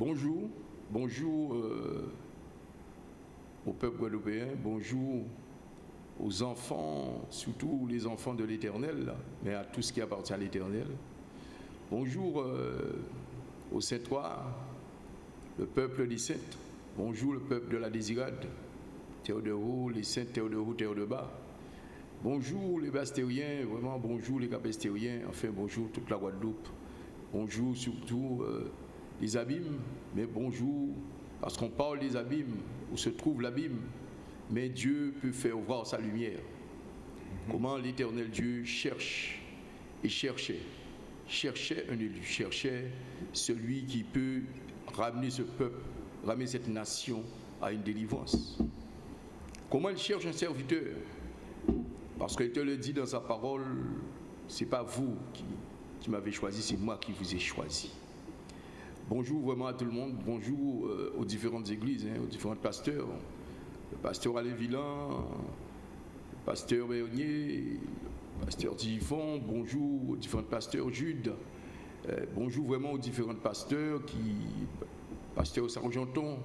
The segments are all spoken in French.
Bonjour, bonjour euh, au peuple guadeloupéen, bonjour aux enfants, surtout les enfants de l'Éternel, mais à tout ce qui appartient à l'Éternel. Bonjour euh, aux Saint-Trois, le peuple des Saints. Bonjour le peuple de la Désirade, haut, les terre de bas. Bonjour les Bastériens, vraiment bonjour les Capestériens, enfin bonjour toute la Guadeloupe. Bonjour surtout euh, les abîmes, mais bonjour, parce qu'on parle des abîmes, où se trouve l'abîme, mais Dieu peut faire voir sa lumière. Comment l'éternel Dieu cherche et cherchait, cherchait un élu, cherchait celui qui peut ramener ce peuple, ramener cette nation à une délivrance. Comment il cherche un serviteur? Parce qu'il te le dit dans sa parole, c'est pas vous qui, qui m'avez choisi, c'est moi qui vous ai choisi. Bonjour vraiment à tout le monde, bonjour euh, aux différentes églises, hein, aux différents pasteurs. Le pasteur Alain Villain, le pasteur Béonier, le pasteur Tifon, bonjour aux différents pasteurs Jude, euh, bonjour vraiment aux différents pasteurs qui, pasteur Sargenton,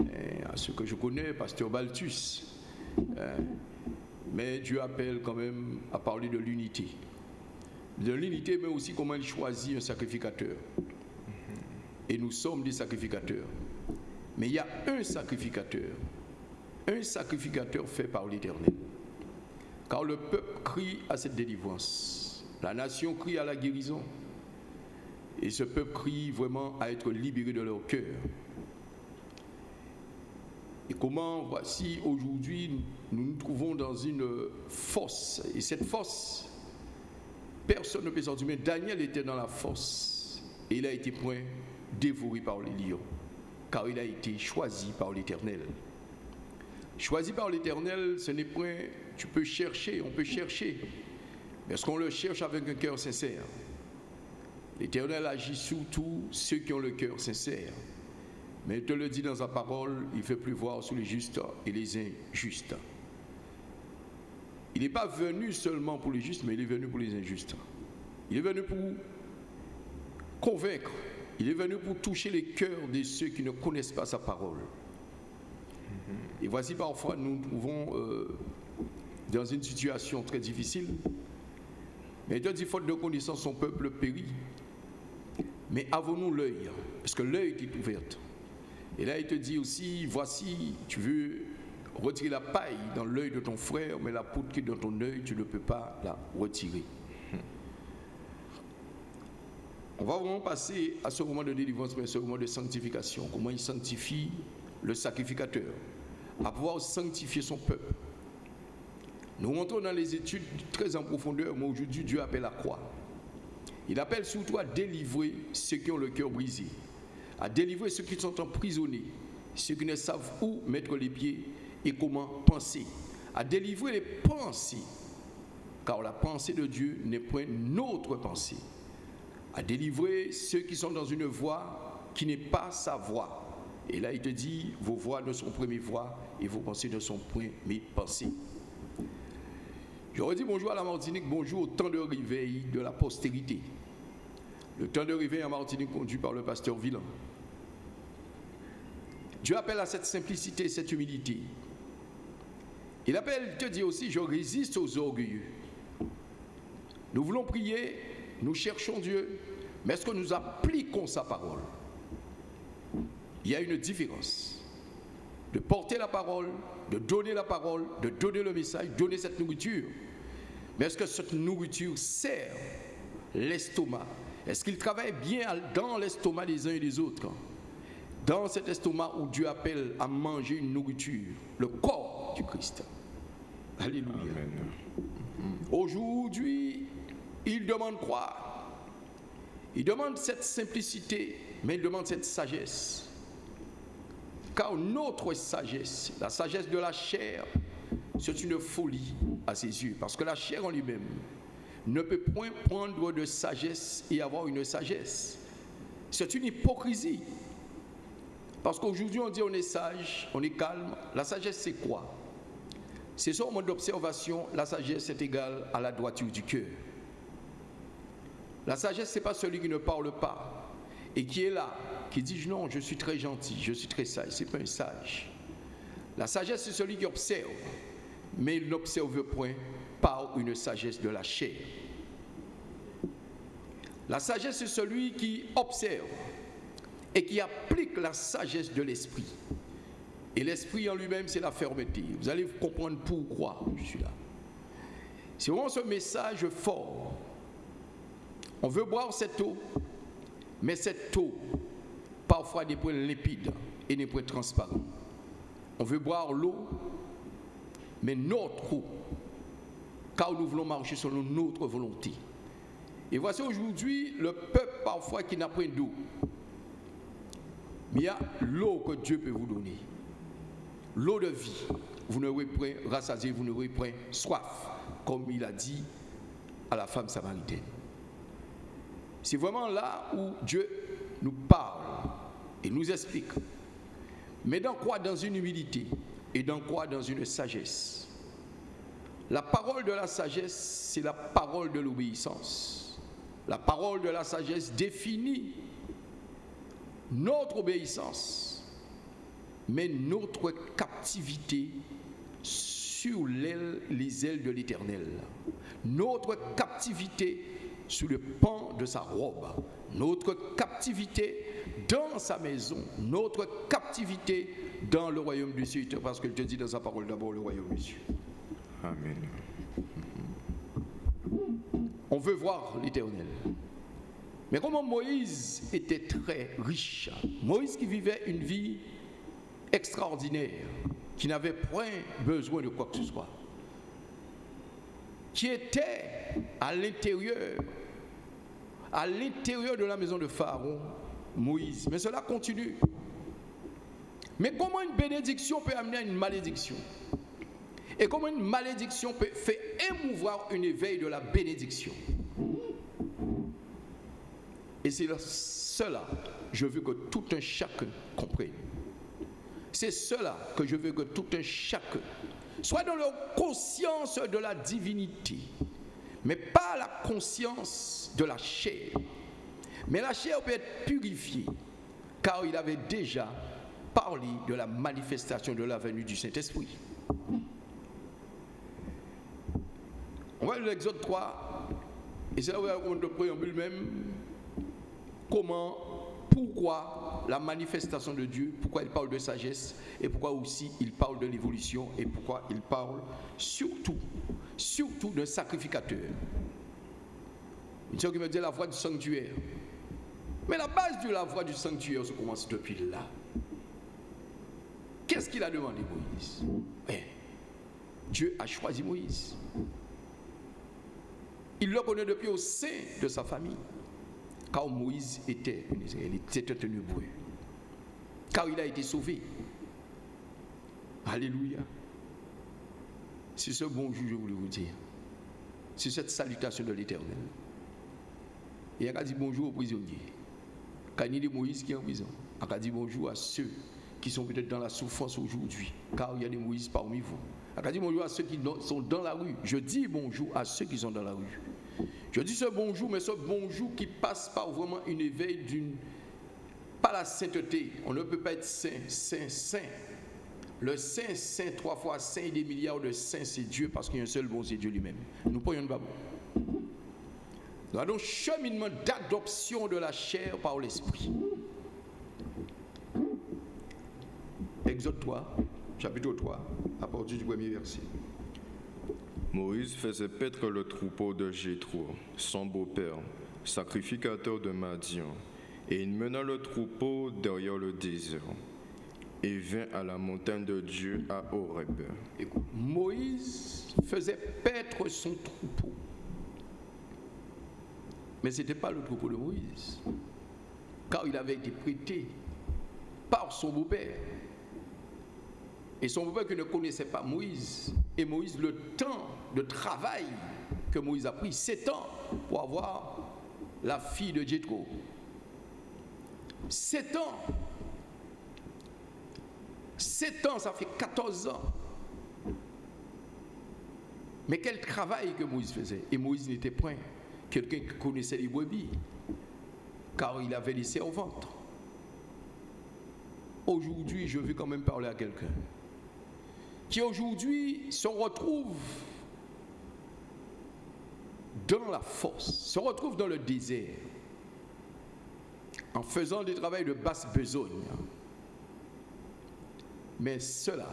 euh, à ceux que je connais, pasteur Baltus. mais Dieu appelle quand même à parler de l'unité. De l'unité, mais aussi comment il choisit un sacrificateur et nous sommes des sacrificateurs. Mais il y a un sacrificateur, un sacrificateur fait par l'Éternel. Car le peuple crie à cette délivrance, la nation crie à la guérison, et ce peuple crie vraiment à être libéré de leur cœur. Et comment, voici, aujourd'hui, nous nous trouvons dans une fosse, et cette fosse, personne ne peut sortir, mais Daniel était dans la fosse, et il a été point dévoré par les lions, car il a été choisi par l'Éternel. Choisi par l'Éternel, ce n'est point, tu peux chercher, on peut chercher, mais qu'on le cherche avec un cœur sincère L'Éternel agit surtout ceux qui ont le cœur sincère. Mais il te le dit dans sa parole, il fait pleuvoir sur les justes et les injustes. Il n'est pas venu seulement pour les justes, mais il est venu pour les injustes. Il est venu pour convaincre, il est venu pour toucher les cœurs de ceux qui ne connaissent pas sa parole. Et voici parfois nous nous trouvons euh, dans une situation très difficile. Mais Dieu dit, faute de connaissance, son peuple périt. Mais avons-nous l'œil? Parce que l'œil est ouvert. Et là, il te dit aussi, voici, tu veux retirer la paille dans l'œil de ton frère, mais la poudre qui est dans ton œil, tu ne peux pas la retirer. On va vraiment passer à ce moment de délivrance, mais ce moment de sanctification. Comment il sanctifie le sacrificateur, à pouvoir sanctifier son peuple. Nous rentrons dans les études très en profondeur, mais aujourd'hui Dieu appelle à quoi? Il appelle surtout à délivrer ceux qui ont le cœur brisé, à délivrer ceux qui sont emprisonnés, ceux qui ne savent où mettre les pieds et comment penser, à délivrer les pensées, car la pensée de Dieu n'est point notre pensée à délivrer ceux qui sont dans une voie qui n'est pas sa voie. Et là, il te dit, vos voix ne sont point mes voix et vos pensées ne sont point mes pensées. J'aurais dit bonjour à la Martinique, bonjour au temps de réveil de la postérité. Le temps de réveil en Martinique conduit par le pasteur Villain. Dieu appelle à cette simplicité, cette humilité. Il appelle, il te dit aussi, je résiste aux orgueilleux. Nous voulons prier nous cherchons Dieu, mais est-ce que nous appliquons sa parole? Il y a une différence. De porter la parole, de donner la parole, de donner le message, donner cette nourriture. Mais est-ce que cette nourriture sert l'estomac? Est-ce qu'il travaille bien dans l'estomac des uns et des autres? Dans cet estomac où Dieu appelle à manger une nourriture, le corps du Christ. Alléluia. Aujourd'hui, il demande quoi? Il demande cette simplicité, mais il demande cette sagesse. Car notre sagesse, la sagesse de la chair, c'est une folie à ses yeux. Parce que la chair en lui-même ne peut point prendre de sagesse et avoir une sagesse. C'est une hypocrisie. Parce qu'aujourd'hui, on dit on est sage, on est calme. La sagesse, c'est quoi? C'est sur mode d'observation, la sagesse est égale à la droiture du cœur. La sagesse, ce n'est pas celui qui ne parle pas. et qui est là, qui dit non, je suis très gentil, je suis très sage, c'est pas un sage. La sagesse, c'est celui qui observe, mais il n'observe point par une sagesse de la chair. La sagesse, c'est celui qui observe et qui applique la sagesse de l'esprit. Et l'esprit en lui-même, c'est la fermeté. Vous allez comprendre pourquoi je suis là. C'est vraiment ce message fort. On veut boire cette eau, mais cette eau, parfois des points lipides et des points transparents. On veut boire l'eau, mais notre eau, car nous voulons marcher selon notre volonté. Et voici aujourd'hui le peuple parfois qui n'a pas d'eau. Mais il y a l'eau que Dieu peut vous donner. L'eau de vie. Vous n'aurez point rassasié, vous n'aurez point soif, comme il a dit à la femme samaritaine. C'est vraiment là où Dieu nous parle et nous explique. Mais dans quoi Dans une humilité. Et dans quoi Dans une sagesse. La parole de la sagesse, c'est la parole de l'obéissance. La parole de la sagesse définit notre obéissance, mais notre captivité sur les ailes de l'Éternel. Notre captivité sous le pan de sa robe. Notre captivité dans sa maison. Notre captivité dans le royaume du ciel. Parce qu'il te dit dans sa parole d'abord le royaume du ciel. Amen. On veut voir l'Éternel. Mais comment Moïse était très riche, Moïse qui vivait une vie extraordinaire, qui n'avait point besoin de quoi que ce soit, qui était à l'intérieur, à l'intérieur de la maison de Pharaon, Moïse. Mais cela continue. Mais comment une bénédiction peut amener à une malédiction? Et comment une malédiction peut faire émouvoir une éveil de la bénédiction? Et c'est cela je veux que tout un chacun comprenne. C'est cela que je veux que tout un chacun soit dans leur conscience de la divinité, mais pas la conscience de la chair. Mais la chair peut être purifiée, car il avait déjà parlé de la manifestation de la venue du Saint-Esprit. On va l'Exode 3, et c'est là où on le préambule même comment, pourquoi la manifestation de Dieu, pourquoi il parle de sagesse et pourquoi aussi il parle de l'évolution et pourquoi il parle surtout, surtout d'un sacrificateur. Chose qui me dit la voix du sanctuaire. Mais la base de la voix du sanctuaire se commence depuis là. Qu'est-ce qu'il a demandé Moïse? Eh, Dieu a choisi Moïse. Il le connaît depuis au sein de sa famille. Car Moïse était un Israélite, c'était un hébreu. Car il a été sauvé. Alléluia. C'est ce bonjour, je voulais vous dire. C'est cette salutation de l'éternel. Et il a dit bonjour aux prisonniers. Quand il dit Moïse qui est en prison, il a dit bonjour à ceux qui sont peut-être dans la souffrance aujourd'hui, car il y a des Moïse parmi vous. Il a dit bonjour à ceux qui sont dans la rue. Je dis bonjour à ceux qui sont dans la rue. Je dis ce bonjour, mais ce bonjour qui passe par vraiment une éveil d'une... Pas la sainteté. On ne peut pas être saint, saint, saint. Le saint, saint, trois fois saint, des milliards de saints, c'est Dieu, parce qu'il y a un seul bon, c'est Dieu lui-même. Nous prenons pas bon. Nous avons un cheminement d'adoption de la chair par l'esprit. Exode 3, chapitre 3, à partir du premier verset. Moïse faisait paître le troupeau de Jétro, son beau-père, sacrificateur de Madian, et il mena le troupeau derrière le désert et vint à la montagne de Dieu à Horeb. Moïse faisait paître son troupeau. Mais ce n'était pas le troupeau de Moïse, car il avait été prêté par son beau-père. Et son qui ne connaissait pas Moïse. Et Moïse, le temps de travail que Moïse a pris, 7 ans pour avoir la fille de Jétro. 7 ans. 7 ans, ça fait 14 ans. Mais quel travail que Moïse faisait. Et Moïse n'était point quelqu'un qui connaissait les brebis. car il avait laissé au ventre. Aujourd'hui, je veux quand même parler à quelqu'un qui aujourd'hui se retrouve dans la force, se retrouve dans le désert, en faisant des travaux de basse besogne. Mais cela,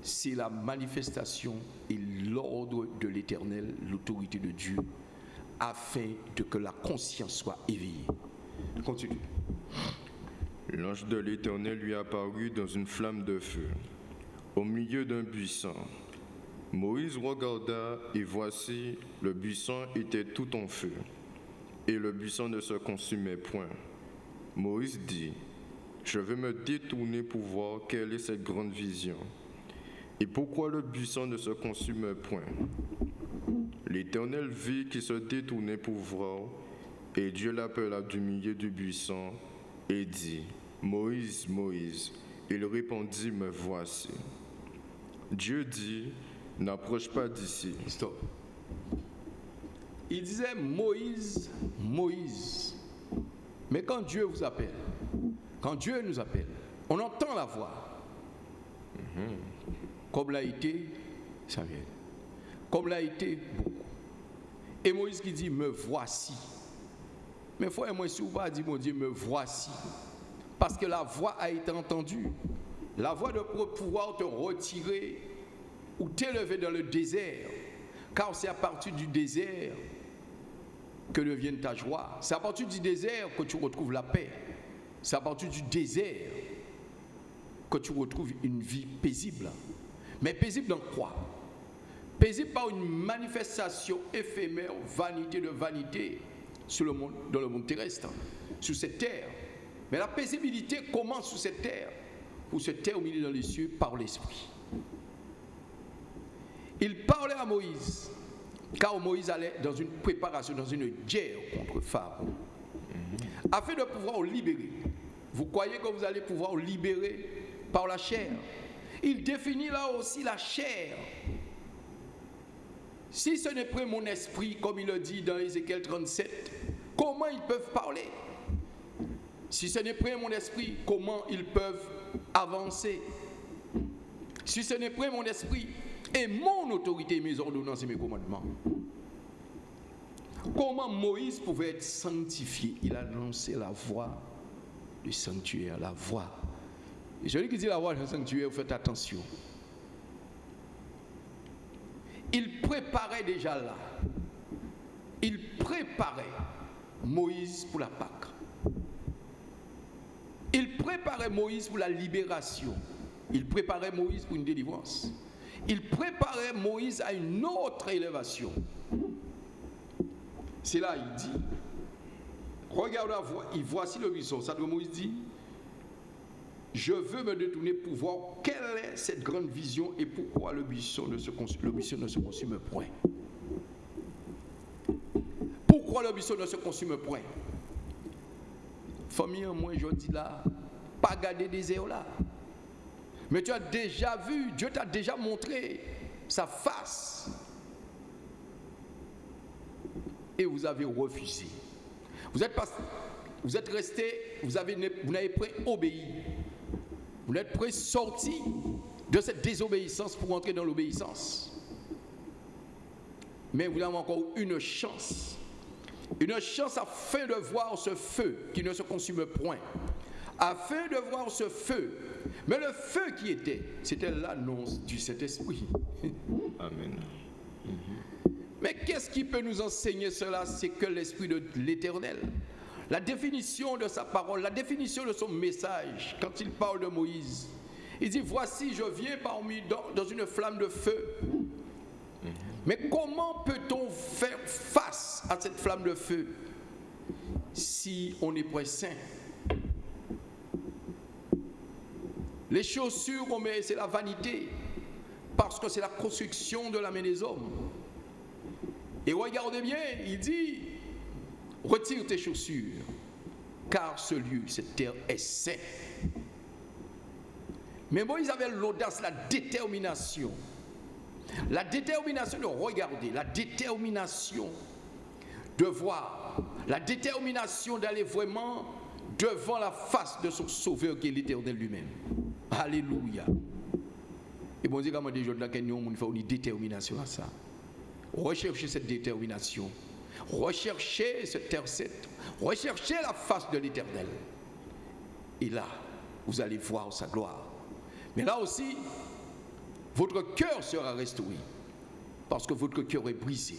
c'est la manifestation et l'ordre de l'Éternel, l'autorité de Dieu, afin de que la conscience soit éveillée. Continue. L'ange de l'Éternel lui apparut dans une flamme de feu, au milieu d'un buisson. Moïse regarda et voici, le buisson était tout en feu, et le buisson ne se consumait point. Moïse dit, je vais me détourner pour voir quelle est cette grande vision, et pourquoi le buisson ne se consume point. L'Éternel vit qu'il se détournait pour voir, et Dieu l'appela du milieu du buisson et dit, Moïse, Moïse. Il répondit, me voici. Dieu dit, n'approche pas d'ici. Stop. Il disait Moïse, Moïse. Mais quand Dieu vous appelle, quand Dieu nous appelle, on entend la voix. Comme l'a été Samuel. Comme l'a été beaucoup. Et Moïse qui dit, me voici. Mais frère, moi, si vous pas dit, mon Dieu, me voici. Parce que la voix a été entendue. La voix de pouvoir te retirer ou t'élever dans le désert. Car c'est à partir du désert que devient ta joie. C'est à partir du désert que tu retrouves la paix. C'est à partir du désert que tu retrouves une vie paisible. Mais paisible dans quoi? Paisible par une manifestation éphémère, vanité de vanité sur le monde, dans le monde terrestre, sur cette terre. Mais la paisibilité commence sur cette terre pour se terminer dans les cieux par l'Esprit. Il parlait à Moïse, car Moïse allait dans une préparation, dans une guerre contre Pharaon, afin de pouvoir libérer. Vous croyez que vous allez pouvoir libérer par la chair? Il définit là aussi la chair. Si ce n'est pas mon esprit, comme il le dit dans Ézéchiel 37, comment ils peuvent parler? Si ce n'est pas mon esprit, comment ils peuvent avancer Si ce n'est pas mon esprit et mon autorité, mes ordonnances et mes commandements, comment Moïse pouvait être sanctifié? Il a lancé la voix du sanctuaire, la voix. Et celui qui dit la voix du sanctuaire, faites attention. Il préparait déjà là. Il préparait Moïse pour la Pâque. Préparait Moïse pour la libération. Il préparait Moïse pour une délivrance. Il préparait Moïse à une autre élévation. C'est là, il dit, regarde la voix, il voici le buisson. Ça Moïse dit, je veux me détourner pour voir quelle est cette grande vision et pourquoi le buisson ne se, le buisson ne se consume point. Pourquoi le buisson ne se consume point? Famille, moi je dis là, pas garder des là. Mais tu as déjà vu, Dieu t'a déjà montré sa face. Et vous avez refusé. Vous êtes, vous êtes resté, vous n'avez pas obéi. Vous n'êtes pas sorti de cette désobéissance pour entrer dans l'obéissance. Mais vous avez encore une chance. Une chance afin de voir ce feu qui ne se consume point. Afin de voir ce feu. Mais le feu qui était, c'était l'annonce du Saint-Esprit. Amen. Mais qu'est-ce qui peut nous enseigner cela? C'est que l'Esprit de l'Éternel, la définition de sa parole, la définition de son message, quand il parle de Moïse, il dit, voici, je viens parmi dans, dans une flamme de feu. Mais comment peut-on faire face à cette flamme de feu si on est point saint Les chaussures qu'on met, c'est la vanité, parce que c'est la construction de la main des hommes. Et regardez bien, il dit, retire tes chaussures, car ce lieu, cette terre est saint. Mais Moïse avait l'audace, la détermination, la détermination de regarder, la détermination de voir la détermination d'aller vraiment devant la face de son sauveur qui est l'éternel lui-même. Alléluia. Et bon Dieu, comment des là, nous fait une détermination à ça. Recherchez cette détermination. Recherchez cette terre Recherchez la face de l'éternel. Et là, vous allez voir sa gloire. Mais là aussi, votre cœur sera restauré. Parce que votre cœur est brisé.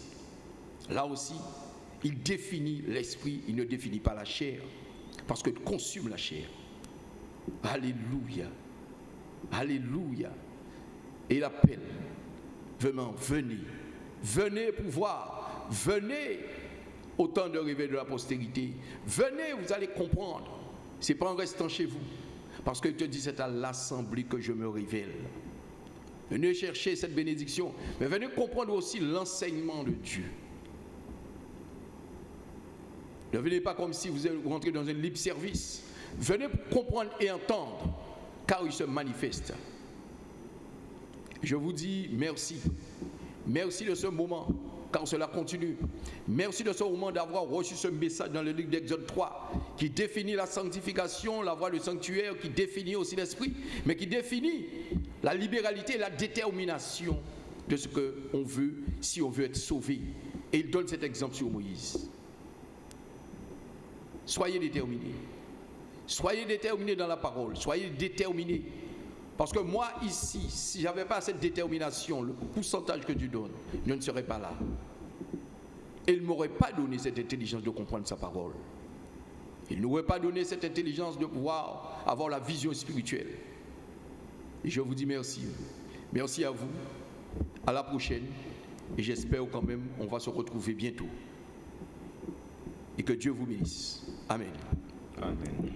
Là aussi, il définit l'esprit, il ne définit pas la chair. Parce qu'il consume la chair. Alléluia. Alléluia. Et il appelle. Vraiment, venez. Venez pouvoir. Venez au temps de rêver de la postérité. Venez, vous allez comprendre. Ce n'est pas en restant chez vous. Parce que te dit, c'est à l'assemblée que je me révèle. Venez chercher cette bénédiction, mais venez comprendre aussi l'enseignement de Dieu. Ne venez pas comme si vous rentrez dans un libre service. Venez comprendre et entendre, car il se manifeste. Je vous dis merci. Merci de ce moment, car cela continue. Merci de ce moment d'avoir reçu ce message dans le livre d'Exode 3, qui définit la sanctification, la voie du sanctuaire, qui définit aussi l'esprit, mais qui définit la libéralité et la détermination de ce qu'on veut si on veut être sauvé. Et il donne cet exemple sur Moïse. Soyez déterminés. Soyez déterminés dans la parole. Soyez déterminés. Parce que moi, ici, si je n'avais pas cette détermination, le pourcentage que Dieu donne, je ne serais pas là. Il ne m'aurait pas donné cette intelligence de comprendre sa parole. Il n'aurait pas donné cette intelligence de pouvoir avoir la vision spirituelle. Je vous dis merci. Merci à vous. À la prochaine. Et j'espère quand même on va se retrouver bientôt. Et que Dieu vous bénisse. Amen. Amen.